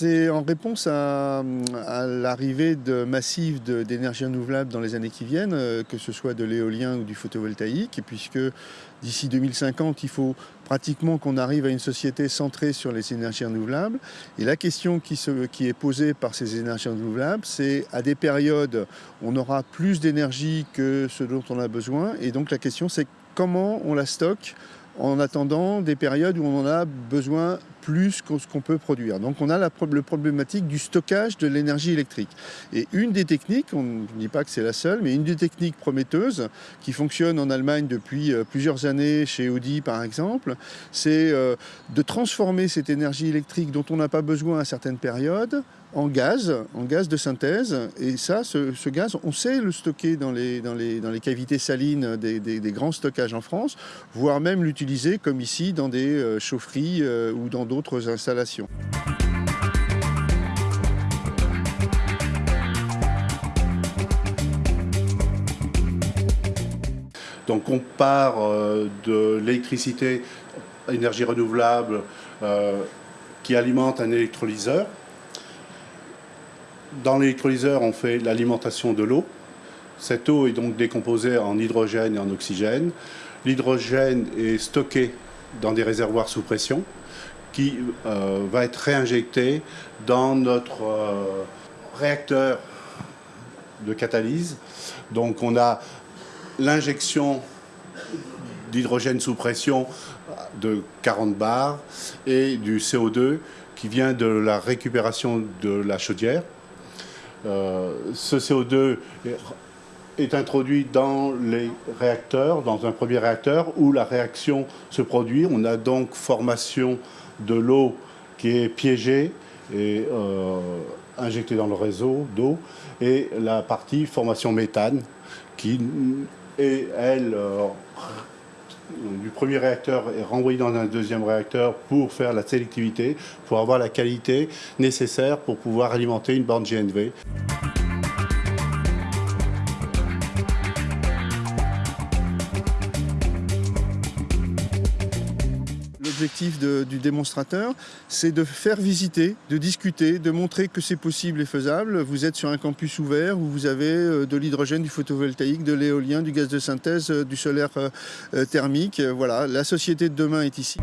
c'est en réponse à, l'arrivée massive d'énergie renouvelable dans les années qui viennent, euh, que ce soit de l'éolien ou du photovoltaïque, puisque d'ici 2050, il faut pratiquement qu'on arrive à une société centrée sur les énergies renouvelables. Et la question qui est posée par ces énergies renouvelables, c'est à des périodes, on aura plus d'énergie que ce dont on a besoin. Et donc la question, c'est comment on la stocke en attendant des périodes où on en a besoin plus qu'on peut produire. Donc on a la problématique du stockage de l'énergie électrique. Et une des techniques, on ne dit pas que c'est la seule, mais une des techniques prometteuses qui fonctionne en Allemagne depuis euh, plusieurs années, chez Audi par exemple, c'est euh, de transformer cette énergie électrique dont on n'a pas besoin à certaines périodes en gaz, en gaz de synthèse. Et ça, ce, gaz, on sait le stocker dans les, dans les, dans les cavités salines des, grands stockages en France, voire même l'utiliser comme ici dans des euh, chaufferies ou dans d'autres installations. Donc on part euh, de l'électricité, énergie renouvelable, qui alimente un électrolyseur, dans l'électrolyseur, on fait l'alimentation de l'eau. Cette eau est donc décomposée en hydrogène et en oxygène. L'hydrogène est stocké dans des réservoirs sous pression qui euh, va être réinjecté dans notre euh, réacteur de catalyse. Donc on a l'injection d'hydrogène sous pression de 40 bars et du CO2 qui vient de la récupération de la chaudière. Euh, ce CO2 est introduit dans les réacteurs, dans un premier réacteur où la réaction se produit. On a donc formation de l'eau qui est piégée et euh, injectée dans le réseau d'eau et la partie formation méthane qui est, elle, euh, du premier réacteur est renvoyé dans un deuxième réacteur pour faire la sélectivité, pour avoir la qualité nécessaire pour pouvoir alimenter une borne GNV. L'objectif du démonstrateur, c'est de faire visiter, de discuter, de montrer que c'est possible et faisable. Vous êtes sur un campus ouvert où vous avez euh, de l'hydrogène, du photovoltaïque, de l'éolien, du gaz de synthèse, euh, du solaire euh, thermique. Voilà, la société de demain est ici.